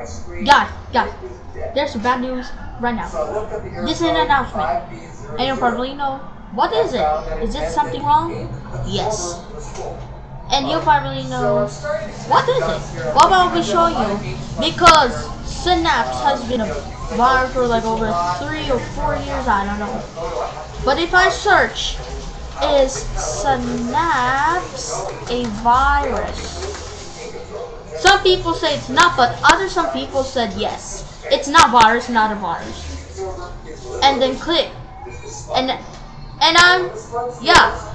Guys, guys, there's bad news right now. This is an announcement. And you probably know, what is it? Is it something wrong? Yes. And you probably know, what is it? What about we show you? Because Synapse has been a virus for like over three or four years, I don't know. But if I search, is Synapse a virus? Some people say it's not, but other some people said yes. It's not virus, not a virus. And then click. And and I'm yeah.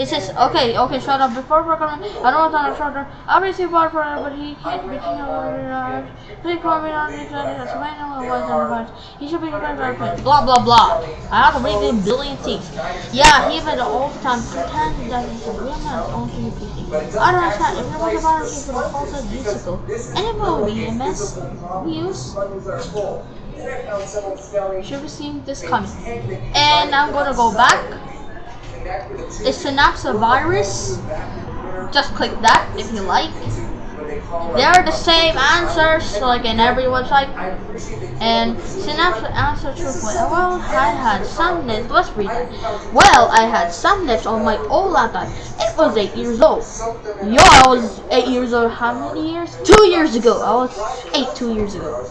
It says, okay, okay, shut up. Before gonna, I don't want to shut up. Obviously, water for but he can't be king of Please call me on the that's my name was on He should be the Blah blah blah. I have to read a billion things. Yeah, he even all the time pretend that he's a real man on PC. I don't understand. If there was a virus for the false and it will be a mess. We use should have seen this coming. And I'm gonna go back. Is Synapse a virus? Just click that if you like. They're the same answers, like in every website. And Synapse answer truthfully. Well, I had some nifts. Let's read it. Well, I had some nifts on my old laptop. It was 8 years old. Yo, I was 8 years old how many years? 2 years ago. I was 8 2 years ago.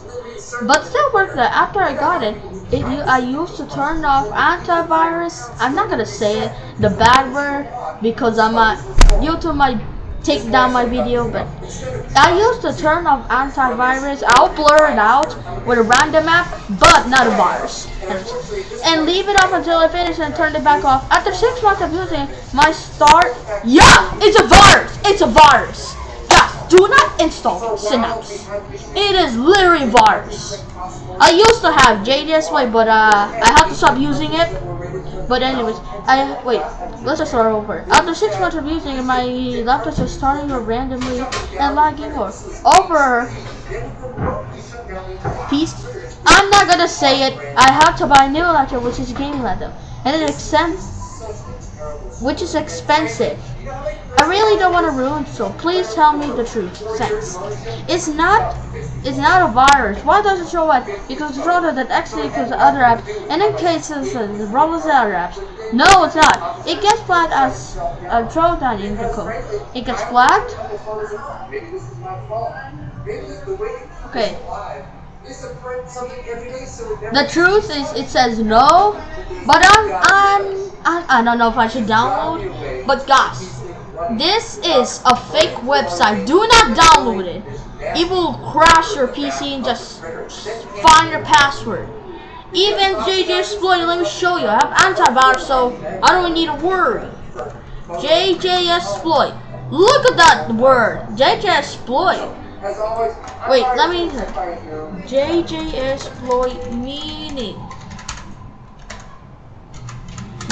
But still worked there. After I got it, it I used to turn off antivirus. I'm not gonna say it, the bad word, because I'm a YouTube might take down my video, but I used the turn off antivirus. I'll blur it out with a random app, but not a virus. And leave it off until I finish and turn it back off. After six months of using my start, yeah, it's a virus. It's a virus Yeah, do not install Synapse. It is literally virus. I used to have JDSY, but uh, I have to stop using it. But anyways, I wait. Let's just start over. After six months of using my laptop is starting randomly and lagging more. Over. Peace. I'm not gonna say it. I have to buy a new laptop, which is gaming laptop, and it extends which is expensive. I really don't want to ruin so please tell me the truth. Thanks. It's not it's not a virus. Why does it show what? Because it's rather that actually because other apps and in cases of the problems with other apps. No it's not. It gets flagged as a throwdown in the code. It gets flagged. Okay. The truth is, it says no, but I'm, I'm, I, I don't know if I should download. But guys, this is a fake website. Do not download it. It will crash your PC and just find your password. Even JJ Exploit, let me show you. I have antivirus, so I don't need to worry. JJ Exploit. Look at that word. JJ Exploit. Wait, let me JJ exploit meaning.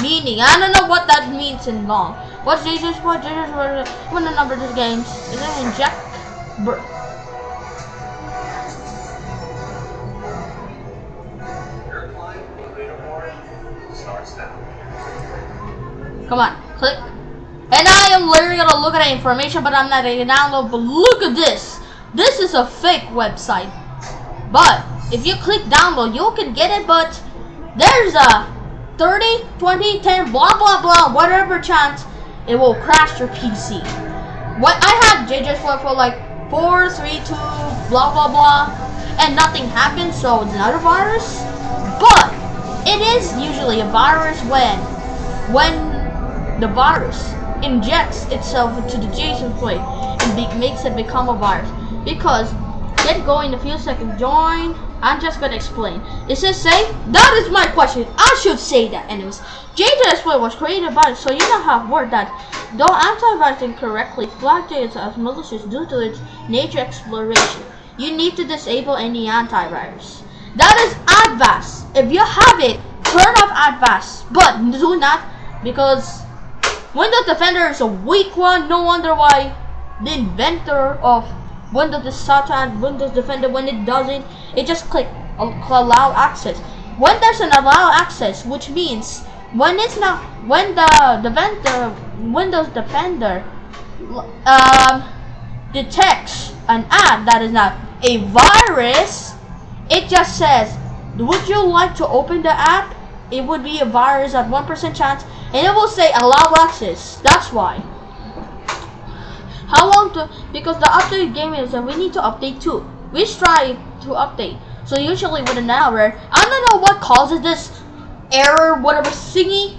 Meaning. I don't know what that means in long. What's JJ exploit? JJ exploit. What the number of this games? Is it inject? Br Come on, click. And I am literally gonna look at the information, but I'm not gonna download. But look at this. This is a fake website. But if you click download, you can get it, but there's a 30, 20, 10, blah, blah, blah, whatever chance it will crash your PC. What I had JJ's for, for like 4, 3, 2, blah, blah, blah, and nothing happened, so it's not a virus. But it is usually a virus when, when the virus injects itself into the JSON plate and makes it become a virus because get going in a few seconds. Join. I'm just gonna explain. Is it safe? That is my question. I should say that anyways. JJSploit was created by so you know how word that though antivirus incorrectly flagged it as malicious due to its nature exploration. You need to disable any antivirus. That is Avast. If you have it, turn off Avast. But do not because Windows Defender is a weak one. No wonder why the inventor of Windows is such and Windows Defender when it doesn't, it just click allow access. When there's an allow access, which means when it's not when the Defender Windows Defender um, detects an app that is not a virus, it just says, would you like to open the app? It would be a virus at 1% chance, and it will say allow access. That's why. How long to, because the update game is, and we need to update too. We try to update. So usually within an hour, I don't know what causes this error, whatever thingy.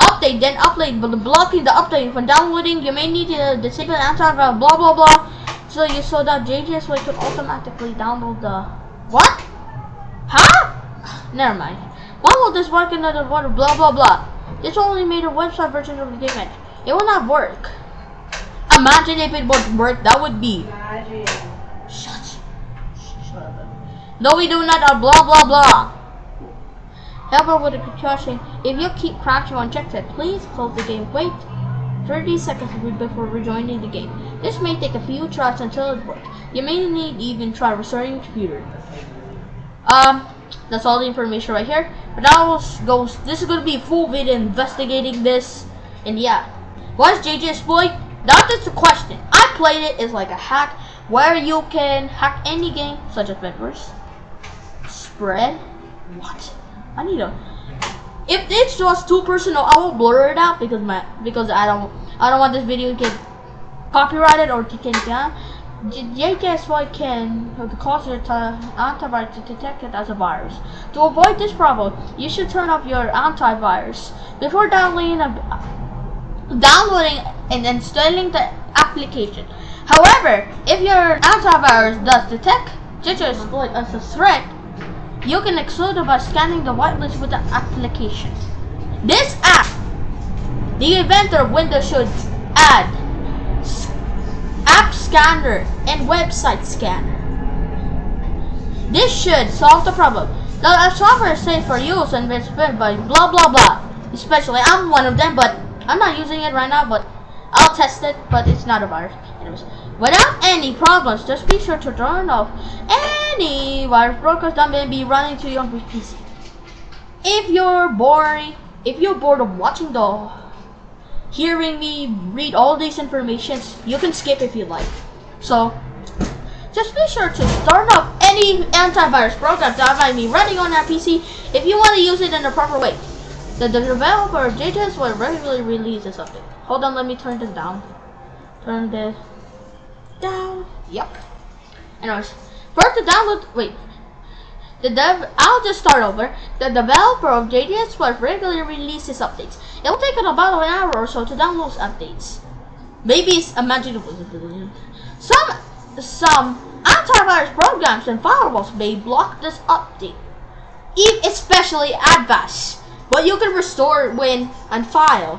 Update, then update, but blocking the update from downloading, you may need to disable antivirus, blah blah blah. So you so that JGS could automatically download the what? Huh? Never mind. Download this work in another water, blah blah blah. This only made a website version of the game. It will not work. Imagine if it would work, that would be. Imagine. Shut. Shut up. No, we do not. Uh, blah blah blah. However, with a precaution, if you keep crashing unchecked, please close the game. Wait 30 seconds before rejoining the game. This may take a few tries until it works. You may need even try restarting your computer. Um, that's all the information right here. But now goes. This is gonna be a full video investigating this, and yeah. What is JJ exploit? That is the question. I played it. It's like a hack where you can hack any game, such as Bedwars, Spread. What? I need a. If it's just too personal, I will blur it out because my because I don't I don't want this video to get copyrighted or taken down. JKSY can cause your antivirus to detect it as a virus. To avoid this problem, you should turn off your antivirus before downloading a, downloading and installing the application. However, if your antivirus does detect JKSY as a threat, you can exclude it by scanning the whitelist with the application. This app, the inventor of Windows should add app scanner and website scanner. This should solve the problem. The software is safe for use and it's built by blah blah blah. Especially, I'm one of them, but I'm not using it right now, but I'll test it, but it's not a virus. Anyways, without any problems, just be sure to turn off any virus brokers that may be running to your PC. If you're boring, if you're bored of watching the hearing me read all these informations, you can skip if you like. So, just be sure to start off any antivirus program that might be running on that PC if you want to use it in a proper way. The, developer of JJS will regularly release this update. Hold on, let me turn this down. Turn this down. Yep. Anyways, first the download. Wait. The dev. I'll just start over. The developer of JJSploit regularly releases updates. It will take about an hour or so to download updates. Maybe it's imaginable. Some some antivirus programs and firewalls may block this update, especially Avast. But you can restore when and file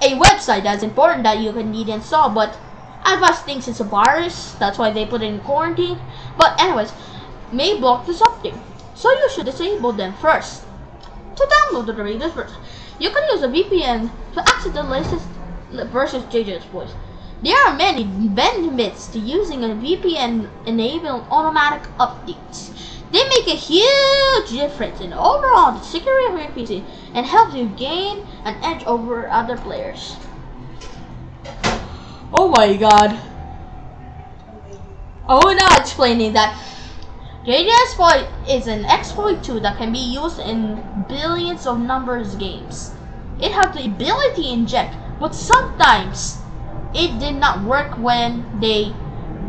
a website that's important that you can need install. But Avast thinks it's a virus, that's why they put it in quarantine. But anyways, may block the update. So you should disable them first. To download the latest version, you can use a VPN to access the latest versus JJ Voice. There are many benefits to using a VPN enabling automatic updates. They make a huge difference in overall the security of your PC and help you gain an edge over other players. Oh my god. Oh, now explaining that JJ exploit is an exploit tool that can be used in billions of numbers games. It has the ability to inject, but sometimes it did not work when they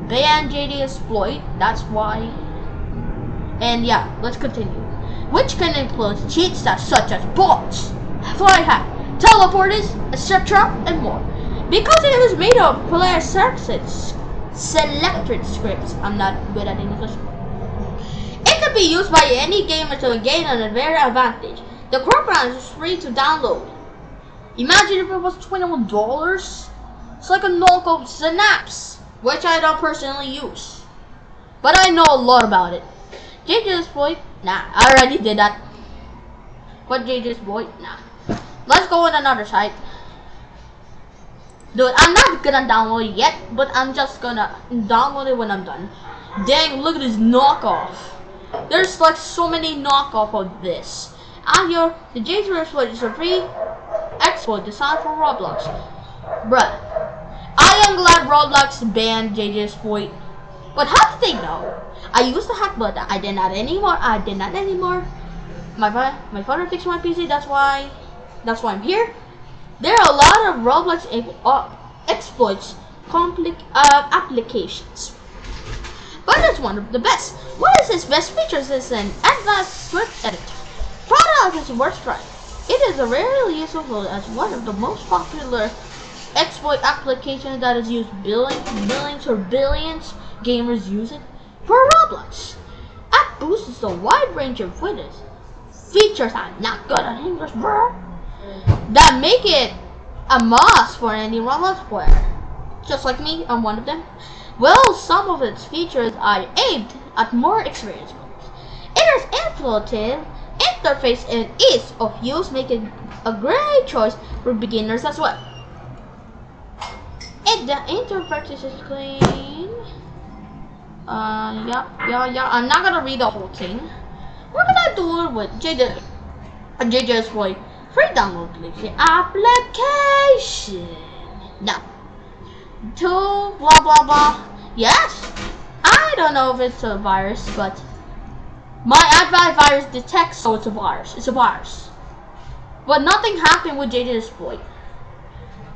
banned JD exploit. That's why. And yeah, let's continue. Which can include cheats such as bots, fly hack, teleporters, etc. and more. Because it was made of player selected, selected scripts. I'm not good at English. It can be used by any gamer to gain an advantage. The program is free to download. Imagine if it was $21. It's like a knockoff Synapse, which I don't personally use. But I know a lot about it. JJ's exploit? Nah, I already did that. What JJ's exploit? Nah. Let's go on another site. Dude, I'm not gonna download it yet, but I'm just gonna download it when I'm done. Dang, look at this knockoff. There's like so many knockoff of this. And here, the JJ's exploit is a free exploit designed for Roblox. Bruh, I am glad Roblox banned JJ's exploit. But how did they know? I used to hack, but I did not anymore. I did not anymore. My fa- my father fixed my PC. That's why. That's why I'm here. There are a lot of Roblox uh, exploits, complex uh, applications. But it's one of the best. What is its best features is an advanced script editor. Product is worth trying. It is a rarely useful as one of the most popular exploit applications that is used billions, millions or billions gamers use it for Roblox. App boasts a wide range of features. Features I'm not good at English, bro that make it a must for any Roblox player. Just like me, I'm one of them. Well, some of its features are aimed at more experienced players. It is intuitive interface and ease of use make it a great choice for beginners as well. And the interface is clean. Uh, yeah, yeah, yeah. I'm not gonna read the whole thing. We're gonna do it with JJ, JJ's voice free download application. Now, to blah blah blah. Yes, I don't know if it's a virus, but my antivirus detects so it's a virus. It's a virus. But nothing happened with JJ Exploit.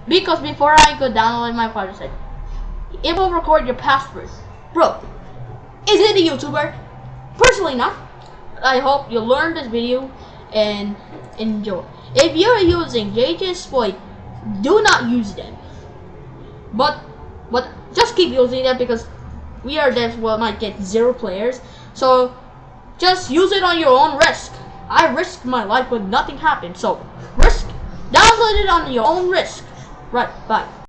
Because before I could download my said, it will record your password. Bro, is it a YouTuber? Personally not. I hope you learned this video and enjoy. If you're using JJ Exploit, do not use them. But but just keep using them because we are devs well might get zero players. So just use it on your own risk. I risked my life but nothing happened. So risk download it on your own risk. Right, bye.